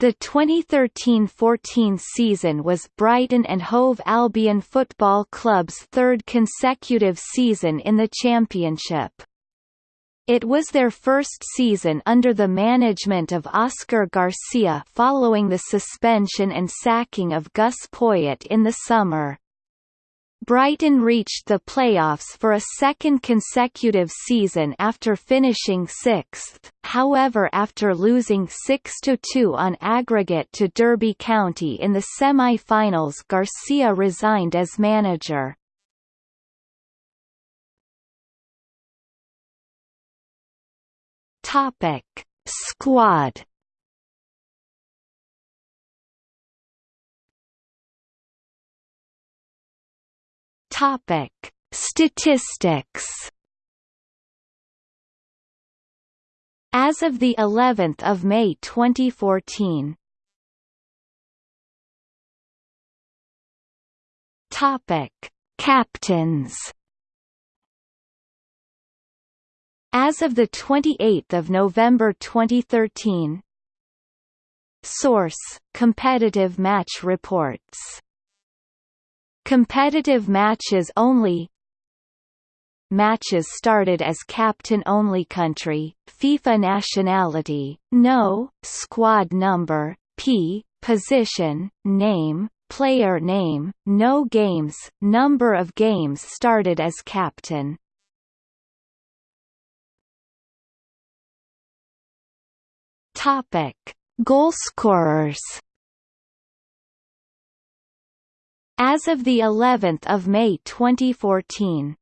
The 2013–14 season was Brighton and Hove Albion Football Club's third consecutive season in the Championship. It was their first season under the management of Oscar Garcia following the suspension and sacking of Gus Poyet in the summer. Brighton reached the playoffs for a second consecutive season after finishing sixth, however after losing 6–2 on aggregate to Derby County in the semi-finals Garcia resigned as manager. Squad Topic: Statistics. As of the 11th of May 2014. Topic: Captains. As of the 28th of November 2013. Source: Competitive Match Reports Competitive matches only Matches started as captain-only country, FIFA nationality, no, squad number, P, position, name, player name, no games, number of games started as captain. Topic: Goalscorers As of the 11th of May 2014.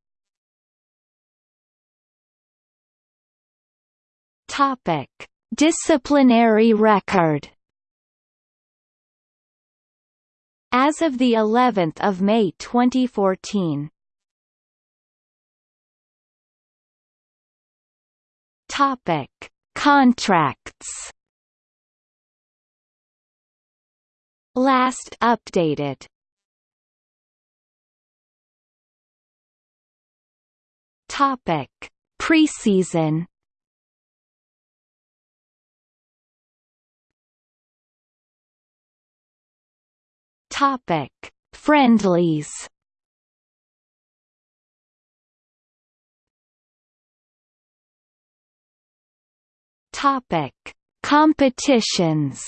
Topic: Disciplinary record. As of the 11th of May 2014. Topic: Contracts. Last updated Topic: Preseason. Topic: Friendlies. Topic: Competitions.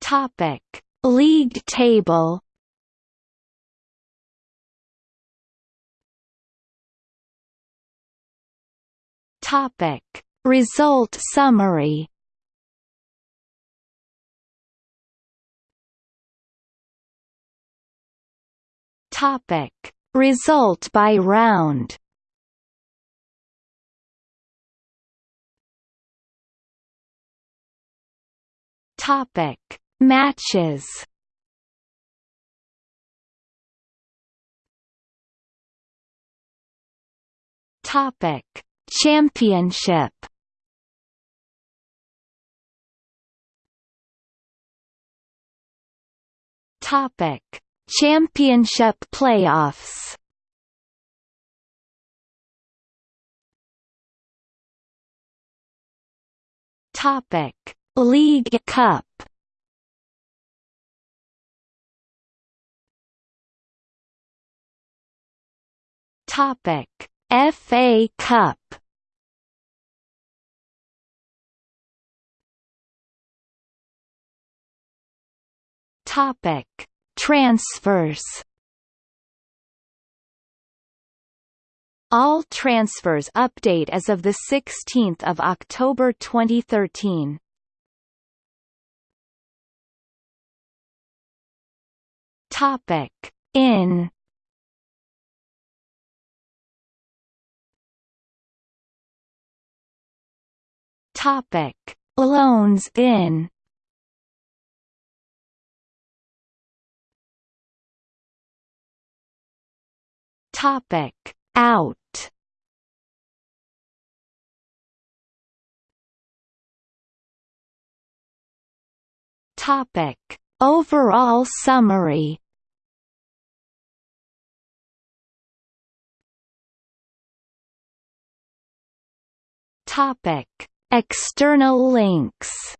Topic: League table. Topic. Result summary. Topic. Result by round. Topic Matches. Topic. Championship. Topic. Championship playoffs. Topic. League Cup Topic: FA Cup. Topic: Transfers. All transfers update as of the 16th of October 2013. Topic: In Topic: Loans in. Topic: Out. Topic: Overall summary. Topic: External links